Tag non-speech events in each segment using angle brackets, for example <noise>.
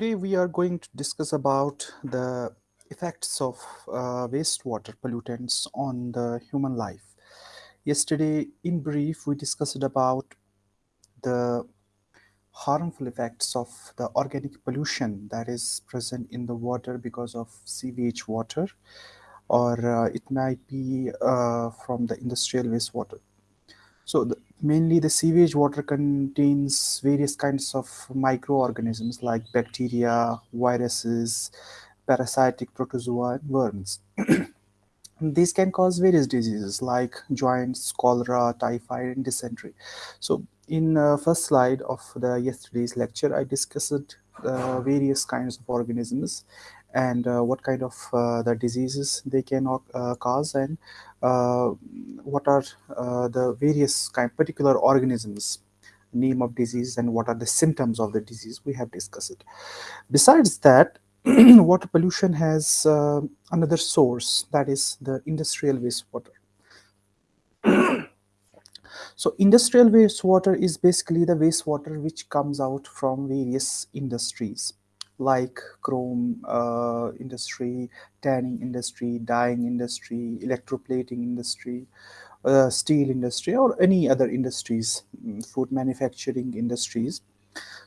today we are going to discuss about the effects of uh, wastewater pollutants on the human life. Yesterday, in brief, we discussed about the harmful effects of the organic pollution that is present in the water because of sewage water or uh, it might be uh, from the industrial wastewater. So the, mainly the sewage water contains various kinds of microorganisms like bacteria, viruses, parasitic protozoa, and worms. <clears throat> These can cause various diseases like jaundice, cholera, typhoid, and dysentery. So in uh, first slide of the yesterday's lecture, I discussed uh, various kinds of organisms and uh, what kind of uh, the diseases they can uh, cause and what are uh, the various kind particular organisms name of disease and what are the symptoms of the disease we have discussed it. Besides that <clears throat> water pollution has uh, another source that is the industrial wastewater. <clears throat> So industrial wastewater is basically the wastewater which comes out from various industries like chrome uh, industry, tanning industry, dyeing industry, electroplating industry, uh, steel industry or any other industries, mm, food manufacturing industries.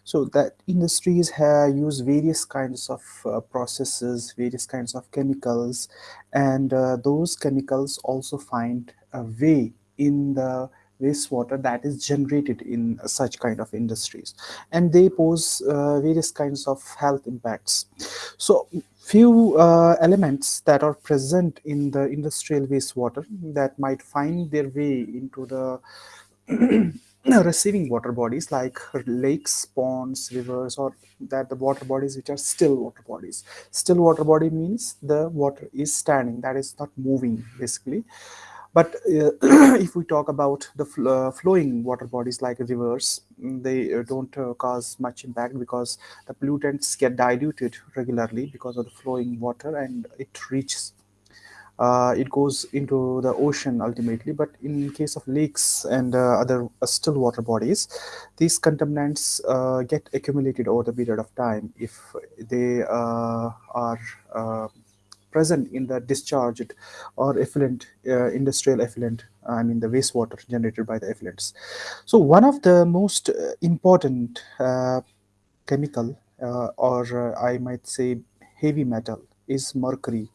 So that industries have use various kinds of uh, processes, various kinds of chemicals, and uh, those chemicals also find a way in the wastewater that is generated in such kind of industries. And they pose uh, various kinds of health impacts. So few uh, elements that are present in the industrial wastewater that might find their way into the <clears throat> receiving water bodies like lakes ponds rivers or that the water bodies which are still water bodies. Still water body means the water is standing that is not moving basically but uh, <clears throat> if we talk about the fl uh, flowing water bodies like rivers, mm, they uh, don't uh, cause much impact because the pollutants get diluted regularly because of the flowing water and it reaches uh, it goes into the ocean ultimately. But in case of lakes and uh, other uh, still water bodies these contaminants get accumulated over the period of time. If they are present in the discharged or effluent, uh, industrial effluent, I mean the wastewater generated by the effluents. So one of the most uh, important uh, chemical uh, or uh, I might say heavy metal is mercury.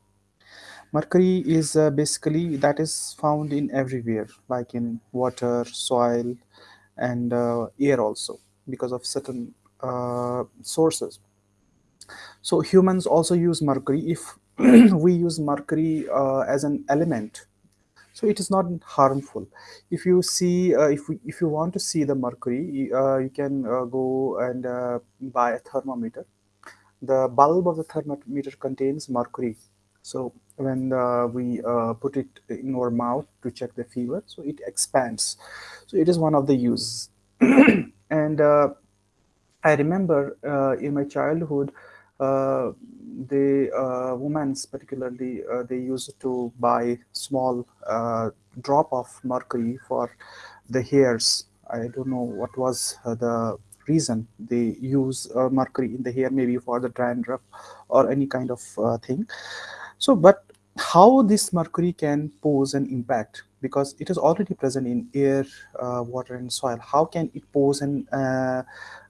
Mercury is uh, basically that is found in everywhere like in water, soil and air also because of certain sources. So humans also use mercury if <clears throat> we use mercury uh, as an element. So it is not harmful. If you see uh, if we, if you want to see the mercury uh, you can uh, go and uh, buy a thermometer. The bulb of the thermometer contains mercury. So when uh, we put it in our mouth to check the fever so it expands. So it is one of the uses. <clears throat> And i remember in my childhood uh, the uh, women particularly uh, they used to buy small uh, drop of mercury for the hairs. I don't know what was uh, the reason they use uh, mercury in the hair maybe for the dandruff or any kind of thing. So but how this mercury can pose an impact? Because it is already present in air water and soil. How can it pose an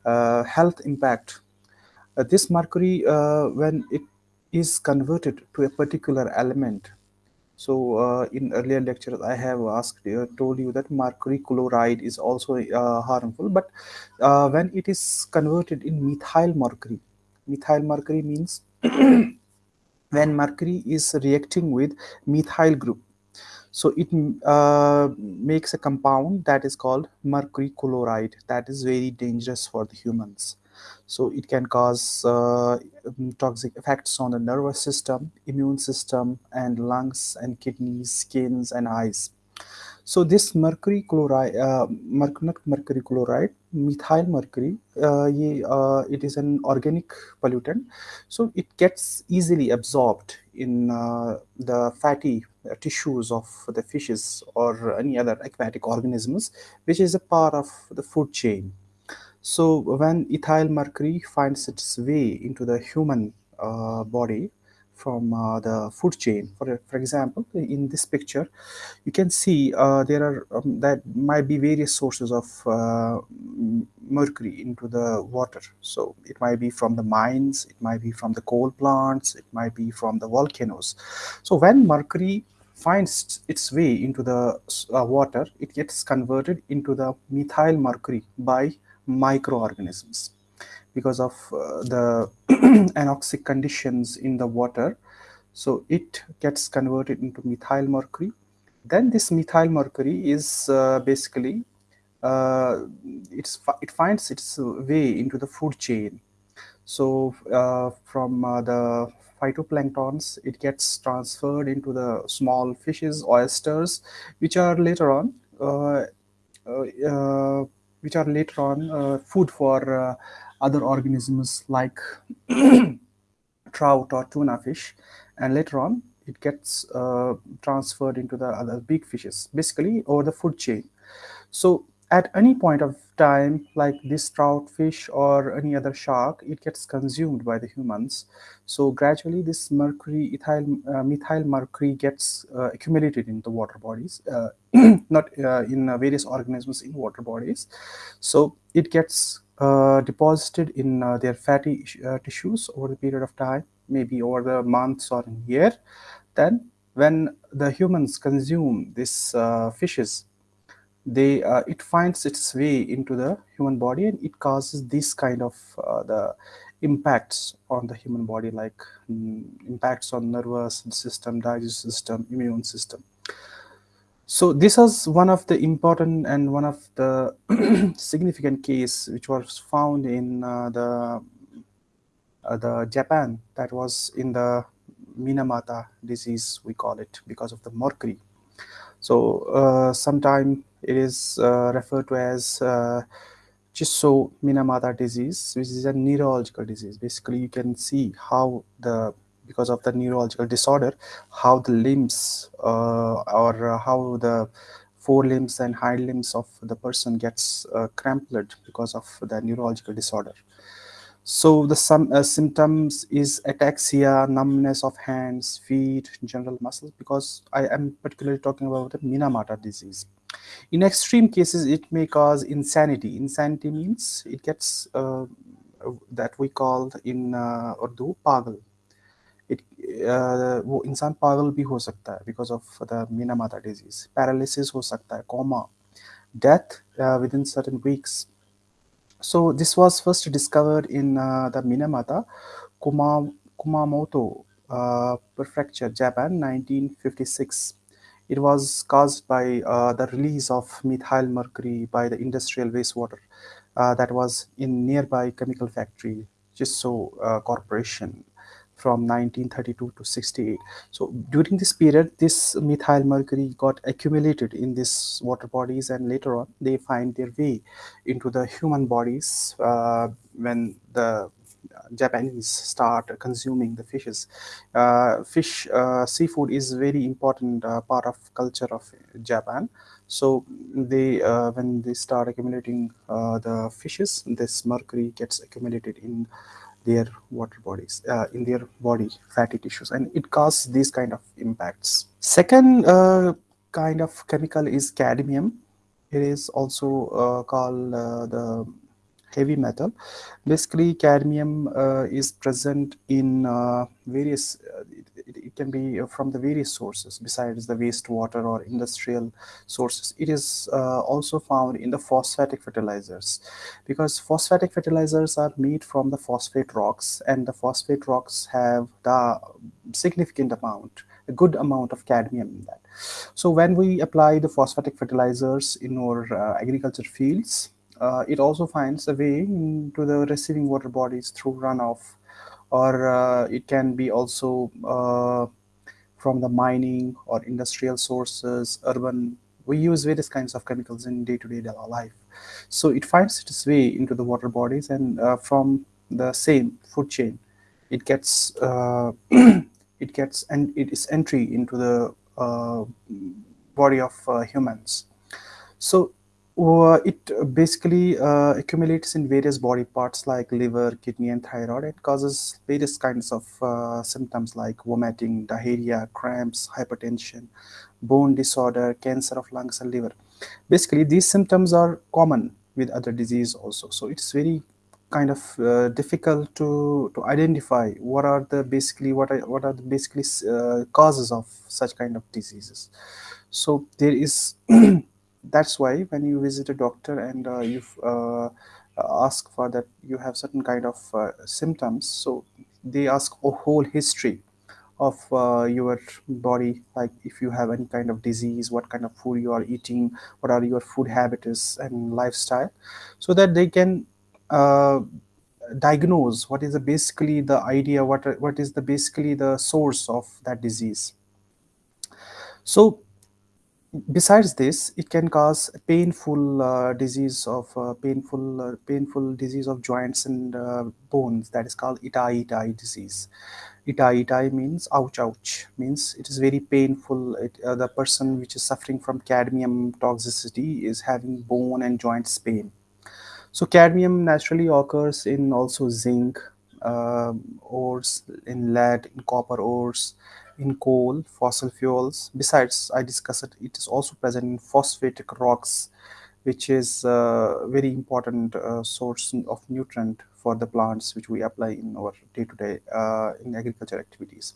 health impact this mercury, uh, when it is converted to a particular element, so uh, in earlier lectures, I have asked, uh, told you that mercury chloride is also uh, harmful, but uh, when it is converted in methyl mercury, methyl mercury means <clears throat> when mercury is reacting with methyl group, so it makes a compound that is called mercury chloride. That is very dangerous for the humans so it can cause uh, um, toxic effects on the nervous system immune system and lungs and kidneys skins and eyes. So this mercury chloride uh, mercury chloride methyl mercury uh, uh, it is an organic pollutant. So it gets easily absorbed in uh, the fatty tissues of the fishes or any other aquatic organisms which is a part of the food chain So when ethyl mercury finds its way into the human uh, body from uh, the food chain, for, for example, in this picture, you can see uh, there are um, that might be various sources of uh, mercury into the water. So it might be from the mines, it might be from the coal plants, it might be from the volcanoes. So when mercury finds its way into the uh, water, it gets converted into the methyl mercury by microorganisms because of uh, the <clears throat> anoxic conditions in the water. So it gets converted into methyl mercury. Then this methyl mercury is uh, basically uh, it's it finds its way into the food chain. So uh, from uh, the phytoplanktons it gets transferred into the small fishes oysters which are later on uh, which are later on uh, food for other organisms like <coughs> trout or tuna fish. And later on it gets uh, transferred into the other big fishes basically over the food chain. So at any point of time like this trout fish or any other shark it gets consumed by the humans. So gradually this mercury ethyl uh, methyl mercury gets uh, accumulated in the water bodies uh, <clears throat> not uh, in uh, various organisms in water bodies. So it gets uh, deposited in their fatty tissues over the period of time maybe over the months or in year. Then when the humans consume these fishes they uh, it finds its way into the human body and it causes this kind of uh, the impacts on the human body like um, impacts on nervous system digestive system immune system. So this was one of the important and one of the <clears throat> significant case which was found in uh, the uh, the Japan that was in the Minamata disease we call it because of the mercury. So uh, sometime it is uh, referred to as uh, Chisso Minamata disease, which is a neurological disease. Basically, you can see how the because of the neurological disorder, how the limbs uh, or how the forelimbs and hind limbs of the person gets uh, crumpled because of the neurological disorder. So the some uh, symptoms is ataxia, numbness of hands, feet, general muscles, because I am particularly talking about the Minamata disease. In extreme cases, it may cause insanity. Insanity means it gets uh, that we call in uh, Urdu pagal. It uh, वो इंसान पागल भी हो सकता है because of the Minamata disease. Paralysis हो सकता है, coma, death uh, within certain weeks. So this was first discovered in uh, the Minamata, Kuma, Kumamoto uh, Prefecture, Japan, 1956. It was caused by uh, the release of methyl mercury by the industrial wastewater uh, that was in nearby chemical factory, Chisso uh, Corporation from 1932 to 68. So during this period, this methyl mercury got accumulated in these water bodies and later on they find their way into the human bodies uh, when the Japanese start consuming the fishes. Uh, fish, uh, seafood is very important uh, part of culture of Japan. So they, when they start accumulating the fishes, this mercury gets accumulated in their water bodies uh, in their body fatty tissues and it causes these kind of impacts second uh, kind of chemical is cadmium it is also uh, called the heavy metal basically cadmium uh, is present in uh, various it, it, can be from the various sources besides the wastewater or industrial sources. It is uh, also found in the phosphatic fertilizers because phosphatic fertilizers are made from the phosphate rocks and the phosphate rocks have the significant amount a good amount of cadmium in that. So when we apply the phosphatic fertilizers in our uh, agriculture fields, uh, it also finds a way into the receiving water bodies through runoff or uh, it can be also uh, from the mining or industrial sources, urban. We use various kinds of chemicals in day-to-day -day life. So it finds its way into the water bodies and uh, from the same food chain, it gets uh, <clears throat> it gets and it is entry into the uh, body of humans. So Well, it basically uh, accumulates in various body parts like liver, kidney, and thyroid. It causes various kinds of uh, symptoms like vomiting, diarrhea, cramps, hypertension, bone disorder, cancer of lungs and liver. Basically, these symptoms are common with other disease also. So it's very kind of uh, difficult to to identify what are the basically what are what are the basically uh, causes of such kind of diseases so there is <clears throat> that's why when you visit a doctor and uh, you uh, ask for that you have certain kind of uh, symptoms so they ask a whole history of uh, your body like if you have any kind of disease what kind of food you are eating what are your food habits and lifestyle so that they can uh, diagnose what is the basically the idea what what is the basically the source of that disease. So besides this it can cause painful uh, disease of uh, painful uh, painful disease of joints and uh, bones that is called itai itai disease. Itai itai means ouch ouch means it is very painful. It, uh, the person which is suffering from cadmium toxicity is having bone and joints pain. So cadmium naturally occurs in also zinc um ores, in lead, in copper ores, in coal, fossil fuels. Besides, I discussed it, it is also present in phosphatic rocks, which is a very important uh, source of nutrient for the plants which we apply in our day-to-day uh, in agriculture activities.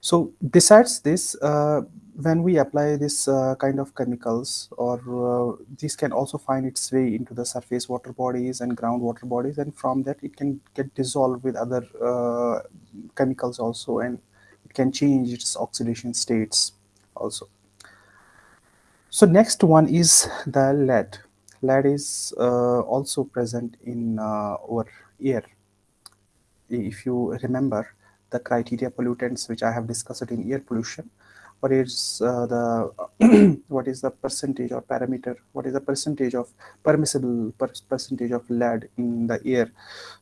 So besides this, uh, when we apply this uh, kind of chemicals or uh, this can also find its way into the surface water bodies and groundwater bodies and from that it can get dissolved with other uh, chemicals also and it can change its oxidation states also. So next one is the lead. Lead is uh, also present in uh, our air if you remember the criteria pollutants which I have discussed in air pollution, what is uh, the <clears throat> what is the percentage or parameter? What is the percentage of permissible per percentage of lead in the air?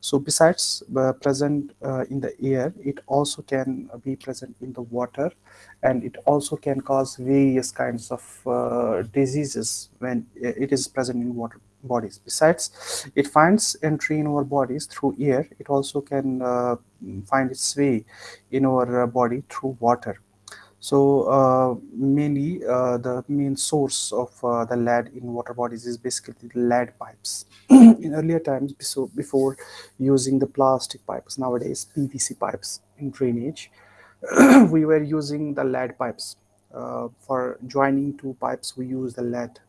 So besides uh, present uh, in the air it also can be present in the water and it also can cause various kinds of uh, diseases when it is present in water bodies. Besides it finds entry in our bodies through air. It also can uh, find its way in our uh, body through water so uh, mainly uh, the main source of uh, the lead in water bodies is basically the lead pipes. <clears throat> in earlier times, so before using the plastic pipes, nowadays PVC pipes in drainage, <clears throat> we were using the lead pipes. Uh, for joining two pipes, we use the lead.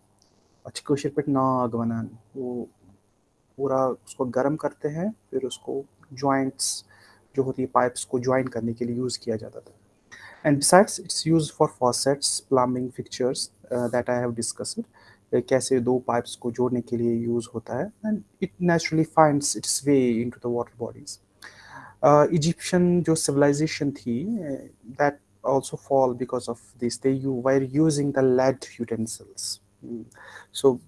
अच्छी कोशिश पे नाग बनान वो पूरा उसको गर्म करते हैं फिर उसको joints जो होती है पाइप्स को ज्वाइन करने के लिए यूज़ किया जाता था and besides it's used for faucets plumbing fixtures uh, that I have discussed uh, कैसे दो pipes को जोड़ने के लिए use होता है and it naturally finds its way into the water bodies uh, Egyptian जो civilization थी uh, that also fall because of this they you were using the lead utensils mm. so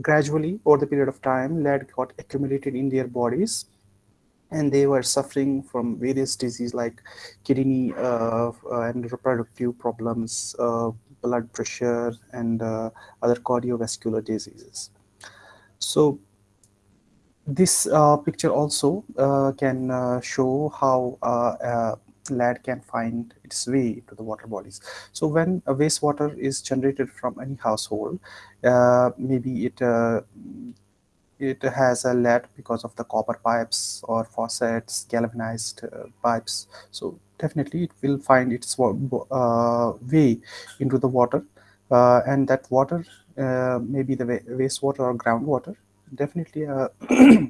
gradually over the period of time lead got accumulated in their bodies and they were suffering from various diseases like kidney uh, and reproductive problems, uh, blood pressure, and uh, other cardiovascular diseases. So this uh, picture also uh, can uh, show how lead can find its way to the water bodies. So when wastewater is generated from any household, maybe it it has a lead because of the copper pipes or faucets, galvanized uh, pipes. So definitely it will find its uh, way into the water uh, and that water, uh, maybe the wastewater or groundwater, definitely uh, <clears throat>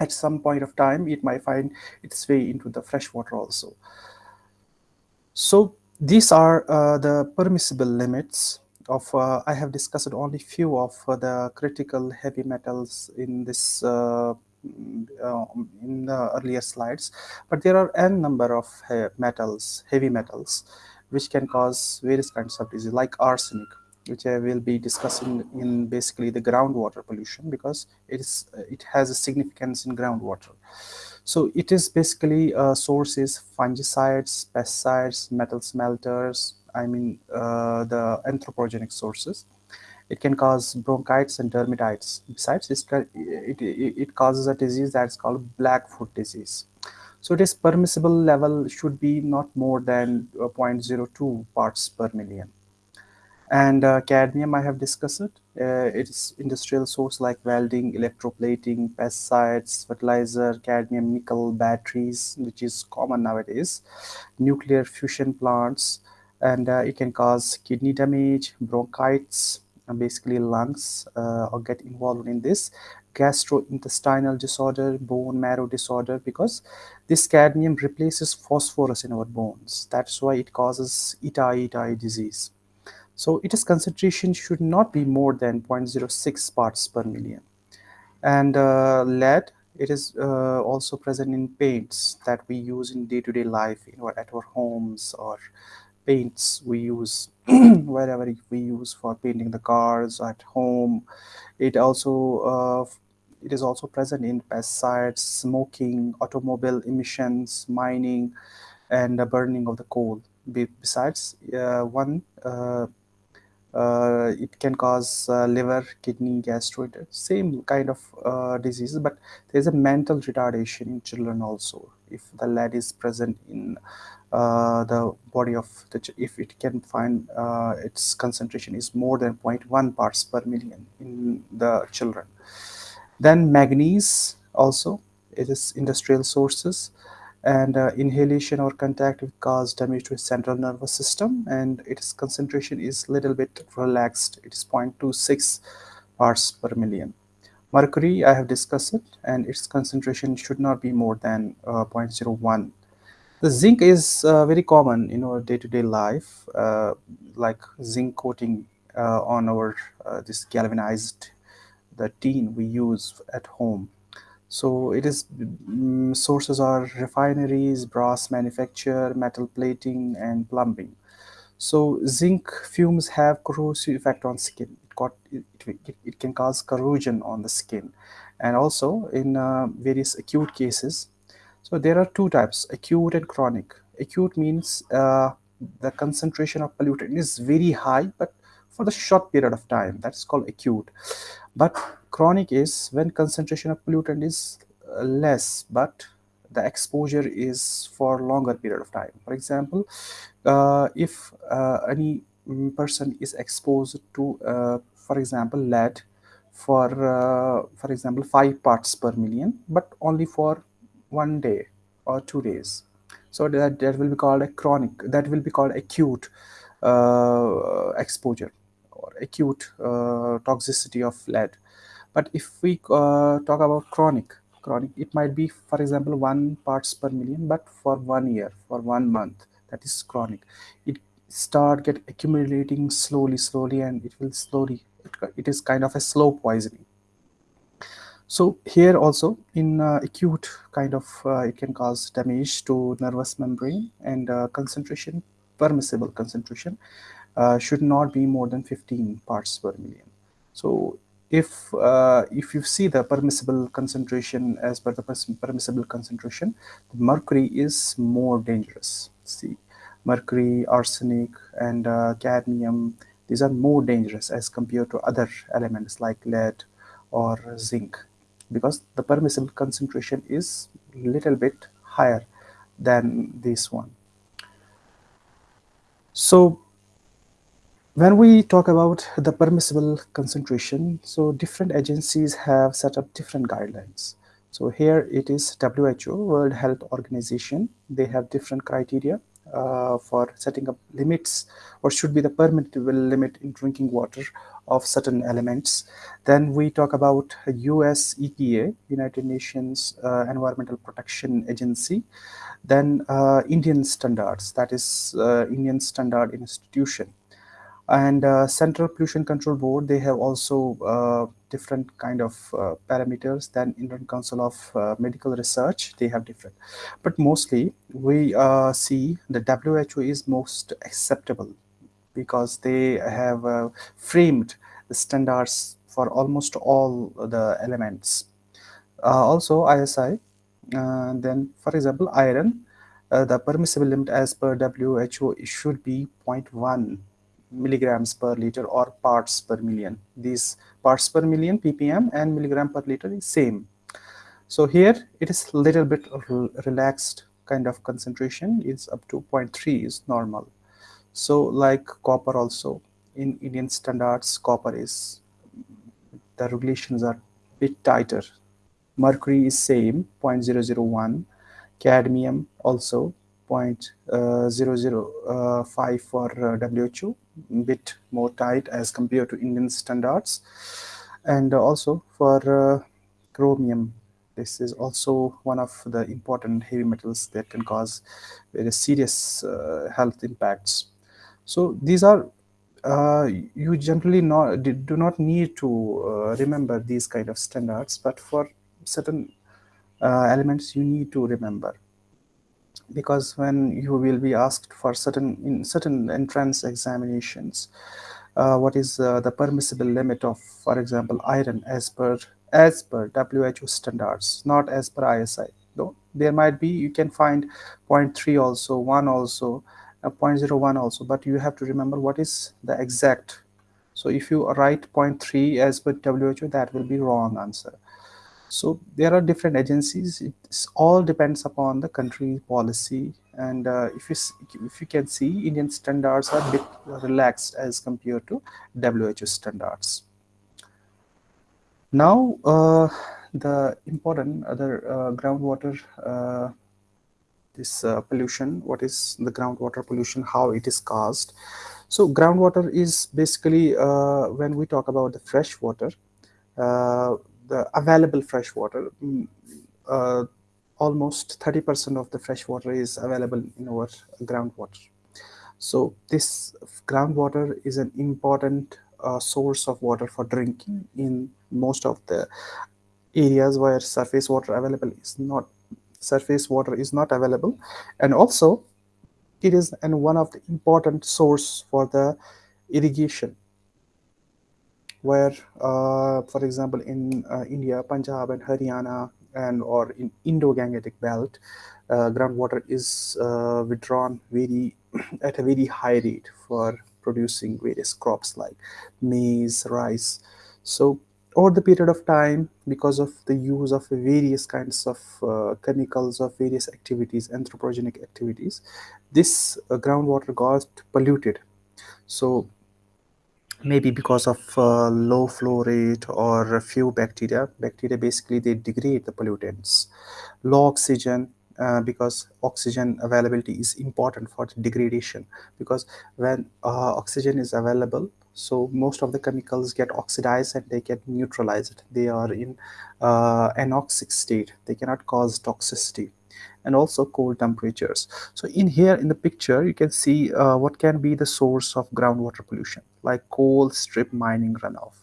at some point of time it might find its way into the fresh water also. So these are uh, the permissible limits of uh, I have discussed only few of uh, the critical heavy metals in this uh, mm, uh, in the earlier slides, but there are n number of he metals, heavy metals, which can cause various kinds of disease, like arsenic, which I will be discussing in basically the groundwater pollution because it is it has a significance in groundwater. So it is basically uh, sources fungicides, pesticides, metal smelters, I mean uh, the anthropogenic sources. It can cause bronchitis and dermatitis. Besides, it, it, it causes a disease that's called Blackfoot disease. So this permissible level should be not more than uh, 0.02 parts per million. And uh, cadmium, I have discussed it. Uh, it's industrial source like welding, electroplating, pesticides, fertilizer, cadmium, nickel, batteries, which is common nowadays, nuclear fusion plants, and uh, it can cause kidney damage, bronchitis, basically lungs uh, or get involved in this gastrointestinal disorder bone marrow disorder because this cadmium replaces phosphorus in our bones that's why it causes Ita-Ita disease so its concentration should not be more than 0.06 parts per million. And uh, lead, it is uh, also present in paints that we use in day-to-day -day life you know, at our homes or paints we use <clears throat> wherever we use for painting the cars at home. It also uh, it is also present in pesticides, smoking, automobile emissions, mining, and the burning of the coal. Be besides, uh, one uh, uh, it can cause uh, liver, kidney, gastroid, same kind of uh, diseases, but there's a mental retardation in children also. If the lead is present in the body of the, if it can find uh, its concentration is more than 0.1 parts per million in the children. Then manganese also, it is industrial sources and uh, inhalation or contact will cause damage to central nervous system and its concentration is little bit relaxed it is 0.26 parts per million mercury i have discussed it and its concentration should not be more than uh, 0.01 the zinc is uh, very common in our day-to-day -day life uh, like zinc coating uh, on our uh, this galvanized the tin we use at home so it is um, sources are refineries, brass manufacture, metal plating, and plumbing. So zinc fumes have corrosive effect on skin. It, got, it, it, it can cause corrosion on the skin. And also in uh, various acute cases. So there are two types, acute and chronic. Acute means uh, the concentration of pollutant is very high, but for the short period of time. That's called acute. But chronic is when concentration of pollutant is uh, less, but the exposure is for longer period of time. For example, uh, if uh, any mm, person is exposed to, uh, for example, lead for, uh, for example, five parts per million, but only for one day or two days. So that, that will be called a chronic, that will be called acute uh, exposure or acute uh, toxicity of lead. But if we uh, talk about chronic chronic it might be for example one parts per million but for one year for one month that is chronic. It start get accumulating slowly slowly and it will slowly it, it is kind of a slow poisoning so here also in uh, acute kind of uh, it can cause damage to nervous membrane and uh, concentration permissible concentration uh, should not be more than 15 parts per million. So if uh, if you see the permissible concentration as per the permissible concentration, mercury is more dangerous. See, mercury, arsenic, and uh, cadmium, these are more dangerous as compared to other elements like lead or zinc because the permissible concentration is little bit higher than this one. So when we talk about the permissible concentration, so different agencies have set up different guidelines. So here it is WHO, World Health Organization. They have different criteria uh, for setting up limits or should be the permissible limit in drinking water of certain elements. Then we talk about US EPA, United Nations uh, Environmental Protection Agency. Then uh, Indian standards, that is uh, Indian Standard Institution and uh, central pollution control board they have also uh, different kind of uh, parameters than indian council of medical research they have different but mostly we see the who is most acceptable because they have uh, framed the standards for almost all the elements uh, also isi uh, then for example iron uh, the permissible limit as per who should be 0.1 milligrams per liter or parts per million. These parts per million ppm and milligram per liter is same. So here it is little bit relaxed kind of concentration is up to 0.3 is normal. So like copper also in Indian standards copper is the regulations are bit tighter. Mercury is same 0.001 cadmium also 0.005 for uh, WHO, bit more tight as compared to Indian standards. And also for uh, chromium, this is also one of the important heavy metals that can cause very serious uh, health impacts. So these are uh, you generally not do not need to uh, remember these kind of standards, but for certain uh, elements you need to remember. Because when you will be asked for certain in certain entrance examinations uh, what is uh, the permissible limit of for example iron as per as per WHO standards not as per ISI though there might be you can find 0.3 also 1 also 0.01 also but you have to remember what is the exact so if you write 0.3 as per WHO that will be wrong answer so there are different agencies. It all depends upon the country policy. And uh, if you if you can see, Indian standards are a bit relaxed as compared to WHO standards. Now, uh, the important other uh, groundwater uh, this uh, pollution. What is the groundwater pollution? How it is caused? So groundwater is basically uh, when we talk about the fresh water the available fresh water, mm, uh, almost 30% of the fresh water is available in our groundwater. So this groundwater is an important uh, source of water for drinking in most of the areas where surface water available is not surface water is not available and also it is and one of the important source for the irrigation where, uh, for example, in uh, India, Punjab and Haryana, and or in Indo-Gangetic belt, uh, groundwater is uh, withdrawn very <clears throat> at a very high rate for producing various crops like maize, rice. So over the period of time, because of the use of various kinds of uh, chemicals of various activities, anthropogenic activities, this uh, groundwater got polluted. So maybe because of uh, low flow rate or a few bacteria bacteria basically they degrade the pollutants low oxygen uh, because oxygen availability is important for the degradation. Because when uh, oxygen is available so most of the chemicals get oxidized and they get neutralized. They are in uh, anoxic state. They cannot cause toxicity. And also cold temperatures. So in here in the picture, you can see uh, what can be the source of groundwater pollution, like coal strip mining runoff.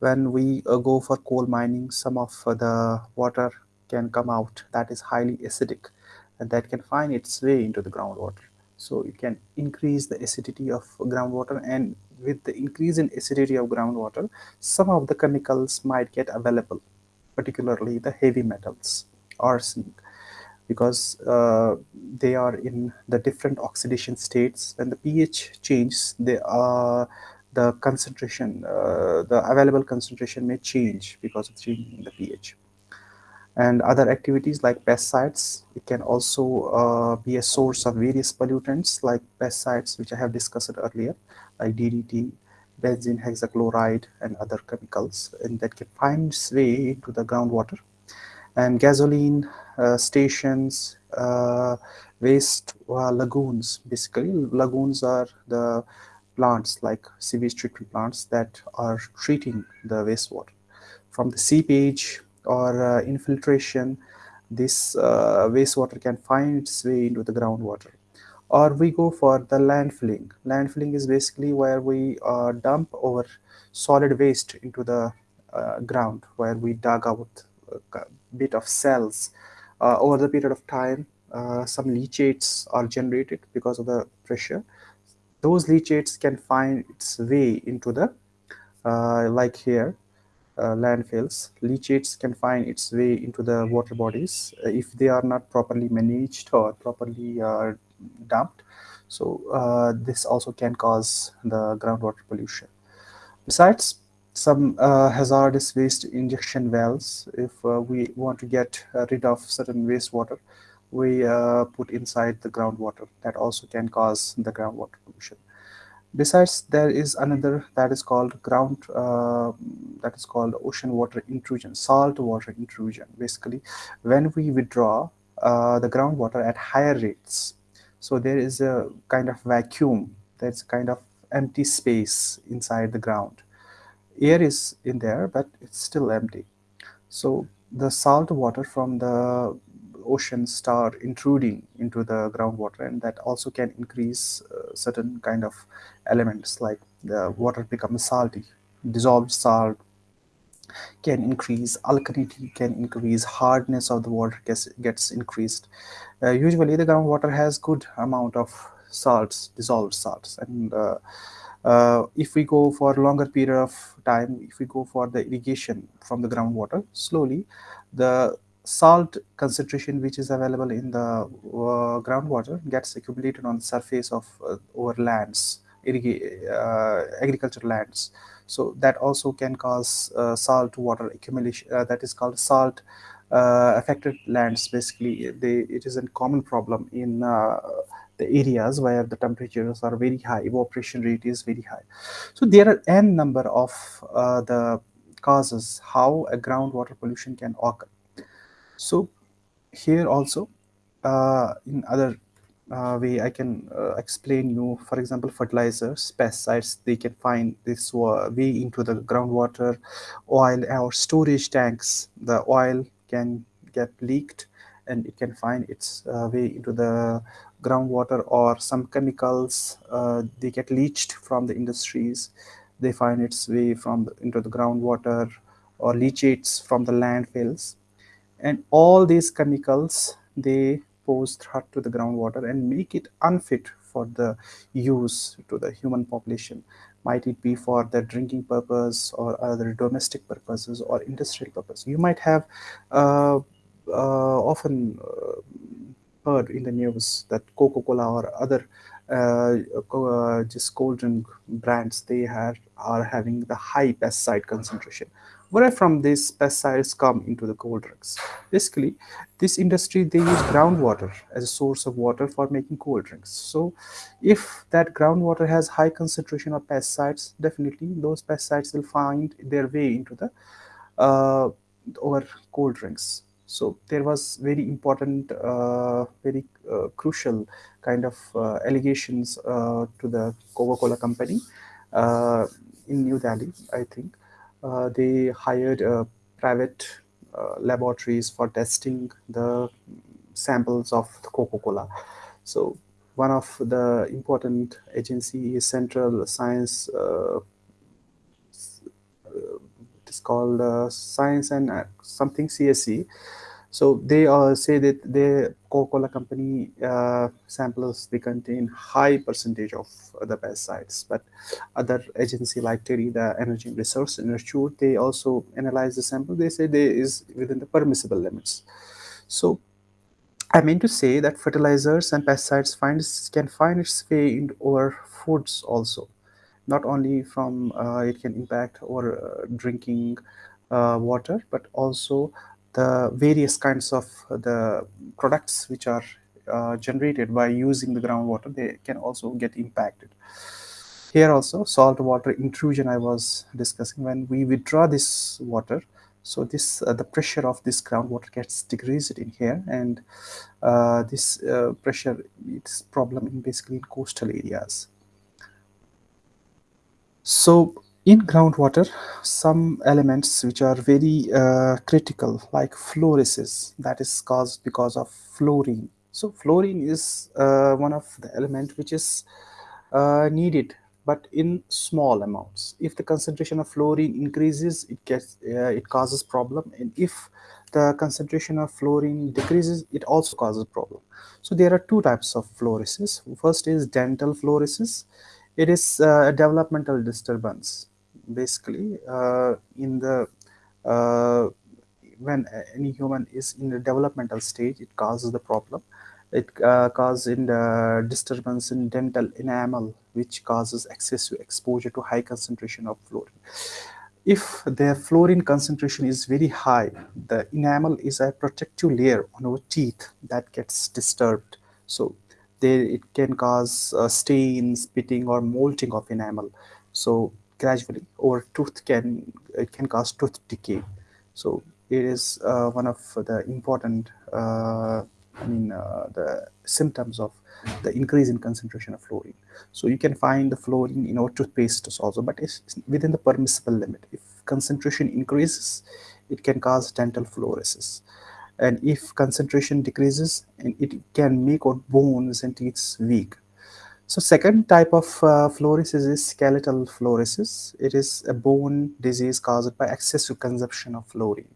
When we uh, go for coal mining, some of the water can come out that is highly acidic and that can find its way into the groundwater. So you can increase the acidity of groundwater and with the increase in acidity of groundwater, some of the chemicals might get available, particularly the heavy metals, arsenic, because uh, they are in the different oxidation states. When the pH changes, they are the concentration, uh, the available concentration may change because of changing the pH. And other activities like pesticides, it can also uh, be a source of various pollutants like pesticides, which I have discussed earlier, like DDT, benzene hexachloride, and other chemicals, and that can find its way into the groundwater and gasoline uh, stations, uh, waste uh, lagoons. Basically, lagoons are the plants like sewage treatment plants that are treating the wastewater. From the seepage or uh, infiltration, this uh, wastewater can find its way into the groundwater. Or we go for the landfilling. Landfilling is basically where we uh, dump our solid waste into the ground, where we dug out a bit of cells. Uh, over the period of time, uh, some leachates are generated because of the pressure. Those leachates can find its way into the, uh, like here, uh, landfills. Leachates can find its way into the water bodies uh, if they are not properly managed or properly uh, dumped. So uh, this also can cause the groundwater pollution. Besides, some uh, hazardous waste injection wells, if we want to get rid of certain wastewater, we put inside the groundwater. That also can cause the groundwater pollution. Besides, there is another that is called ground, uh, that is called ocean water intrusion, salt water intrusion. Basically, when we withdraw uh, the groundwater at higher rates, so there is a kind of vacuum, there's a kind of empty space inside the ground. Air is in there, but it's still empty. So the salt water from the ocean start intruding into the groundwater and that also can increase uh, certain kind of elements like the water becomes salty dissolved salt can increase alkalinity can increase hardness of the water gets, gets increased. Uh, usually the groundwater has good amount of salts dissolved salts and uh, uh, if we go for a longer period of time if we go for the irrigation from the groundwater slowly the salt concentration which is available in the uh, groundwater gets accumulated on the surface of uh, over lands uh, agricultural lands. So that also can cause uh, salt water accumulation uh, that is called salt uh, affected lands. Basically they it is a common problem in the areas where the temperatures are very high evaporation rate is very high. So there are n number of the causes how a groundwater pollution can occur so here also uh, in other uh, way I can uh, explain you for example fertilizers pesticides they can find this way into the groundwater oil or storage tanks. The oil can get leaked and it can find its uh, way into the groundwater or some chemicals uh, they get leached from the industries. They find its way from the, into the groundwater or leachates from the landfills and all these chemicals they pose threat to the groundwater and make it unfit for the use to the human population. Might it be for the drinking purpose or other domestic purposes or industrial purpose? You might have uh, uh, often uh, heard in the news that coca-cola or other uh, uh, just cold drink brands they have are having the high pesticide concentration where from these pesticides come into the cold drinks. Basically, this industry, they use groundwater as a source of water for making cold drinks. So if that groundwater has high concentration of pesticides, definitely those pesticides will find their way into the uh, our cold drinks. So there was very important, uh, very uh, crucial kind of uh, allegations uh, to the Coca-Cola company uh, in New Delhi, I think. Uh, they hired uh, private uh, laboratories for testing the samples of Coca-Cola. So one of the important agency is Central Science uh, it's called uh, Science and something CSE. So they uh, say that the Coca-Cola company uh, samples they contain high percentage of the pesticides, but other agency like TERI, the Energy Resource Institute, they also analyze the sample. They say they is within the permissible limits. So I mean to say that fertilizers and pesticides finds, can find its way into our foods also. Not only from uh, it can impact our uh, drinking uh, water, but also the various kinds of the products which are uh, generated by using the groundwater, they can also get impacted. Here also, salt water intrusion I was discussing, when we withdraw this water, so this uh, the pressure of this groundwater gets decreased in here and uh, this uh, pressure it's problem in basically in coastal areas. So in groundwater, some elements which are very uh, critical, like fluorosis, that is caused because of fluorine. So fluorine is uh, one of the element which is uh, needed, but in small amounts. If the concentration of fluorine increases, it gets uh, it causes problem, and if the concentration of fluorine decreases, it also causes problem. So there are two types of fluorosis. First is dental fluorosis. It is uh, a developmental disturbance basically uh, in the uh, when any human is in the developmental stage it causes the problem It uh, causes in the disturbance in dental enamel, which causes excessive exposure to high concentration of fluorine. If the fluorine concentration is very high, the enamel is a protective layer on our teeth that gets disturbed. So there it can cause uh, stains, pitting, or mottling of enamel. So gradually, our tooth can it can cause tooth decay. So it is uh, one of the important, uh, I mean, uh, the symptoms of the increase in concentration of fluorine. So you can find the fluorine in our toothpaste also, but it's within the permissible limit. If concentration increases, it can cause dental fluorosis. And if concentration decreases, and it can make our bones and teeth weak. So second type of uh, fluorosis is skeletal fluorosis. It is a bone disease caused by excessive consumption of fluorine.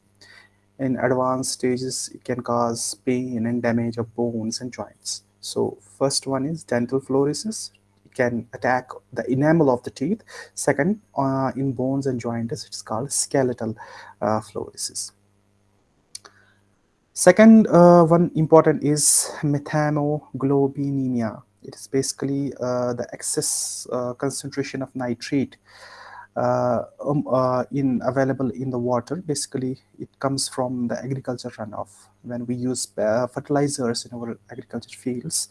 In advanced stages, it can cause pain and damage of bones and joints. So first one is dental fluorosis. It can attack the enamel of the teeth. Second, uh, in bones and joints, it's called skeletal uh, fluorosis. Second uh, one important is methemoglobinemia. It is basically uh, the excess uh, concentration of nitrate uh, um, uh, in available in the water. Basically, it comes from the agriculture runoff. When we use uh, fertilizers in our agriculture fields,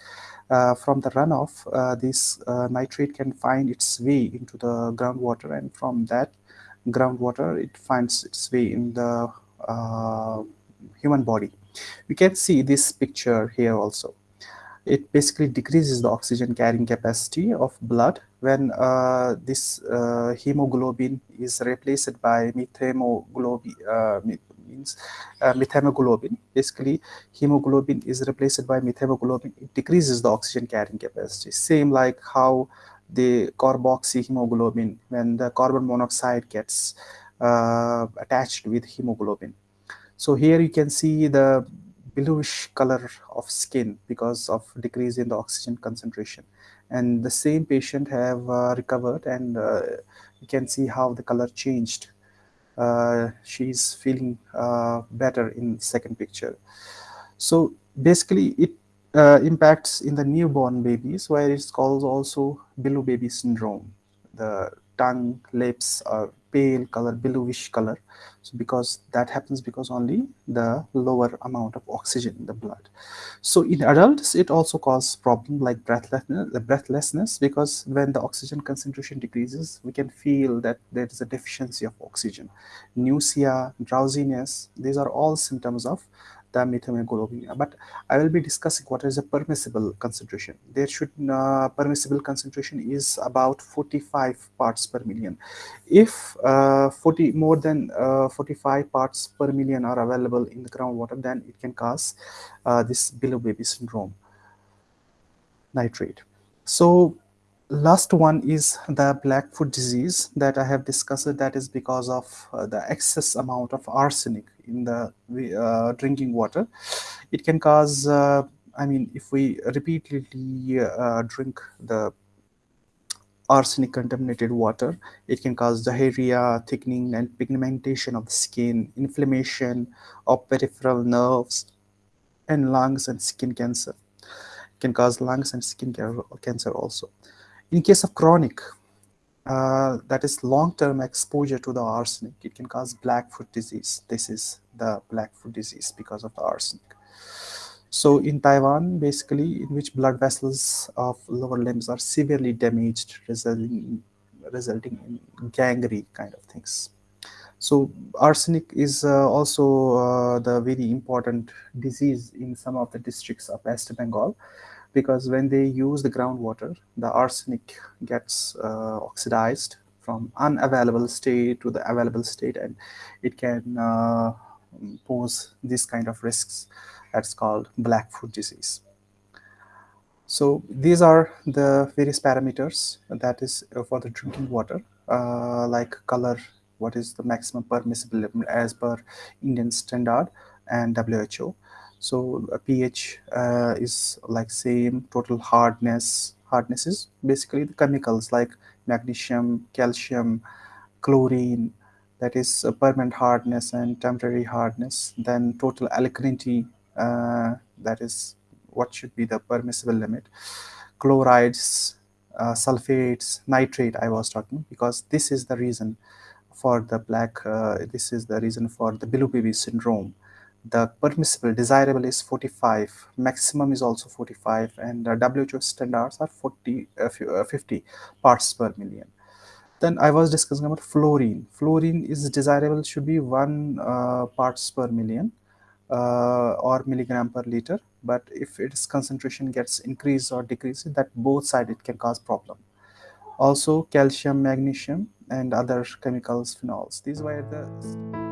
from the runoff, this nitrate can find its way into the groundwater, and from that groundwater, it finds its way in the human body. We can see this picture here also. It basically decreases the oxygen carrying capacity of blood when uh, this uh, hemoglobin is replaced by methemoglobin, uh, means uh, methemoglobin. Basically, hemoglobin is replaced by methemoglobin. It decreases the oxygen carrying capacity. Same like how the carboxyhemoglobin, when the carbon monoxide gets uh, attached with hemoglobin, so here you can see the bluish color of skin because of decrease in the oxygen concentration. And the same patient have uh, recovered and uh, you can see how the color changed. Uh, she's feeling uh, better in second picture. So basically it uh, impacts in the newborn babies where it's called also blue baby syndrome. The tongue, lips are pale color, bluish color. So because that happens because only the lower amount of oxygen in the blood. So in adults, it also causes problem like breathlessness, the breathlessness because when the oxygen concentration decreases, we can feel that there is a deficiency of oxygen. Nausea, drowsiness, these are all symptoms of the methemoglobin. But I will be discussing what is a permissible concentration. There should uh, permissible concentration is about 45 parts per million. If uh, 40 more than uh, 45 parts per million are available in the groundwater, then it can cause uh, this baby syndrome nitrate. So last one is the blackfoot disease that I have discussed that is because of uh, the excess amount of arsenic in the uh, drinking water. It can cause, uh, I mean, if we repeatedly uh, drink the arsenic contaminated water, it can cause diarrhea, thickening and pigmentation of the skin, inflammation of peripheral nerves, and lungs and skin cancer. It can cause lungs and skin cancer also. In case of chronic, uh, that is long-term exposure to the arsenic, it can cause blackfoot disease. This is the blackfoot disease because of the arsenic. So in Taiwan, basically, in which blood vessels of lower limbs are severely damaged, resulting, resulting in gangrene kind of things. So arsenic is uh, also uh, the very important disease in some of the districts of West Bengal because when they use the groundwater, the arsenic gets uh, oxidized from unavailable state to the available state and it can uh, pose this kind of risks that's called blackfoot disease. So these are the various parameters that is uh, for the drinking water uh, like color, what is the maximum permissible as per Indian standard and WHO so pH uh, is like same total hardness. Hardness is basically the chemicals like magnesium, calcium, chlorine, that is permanent hardness and temporary hardness. Then total alkalinity, uh, that is what should be the permissible limit chlorides uh, sulfates nitrate i was talking because this is the reason for the black uh, this is the reason for the baby syndrome the permissible desirable is 45 maximum is also 45 and the who standards are 40 uh, uh, 50 parts per million. Then i was discussing about fluorine. Fluorine is desirable should be 1 uh, parts per million uh, or milligram per liter. But if its concentration gets increased or decreased that both side it can cause problem. Also calcium magnesium and other chemicals phenols. These were the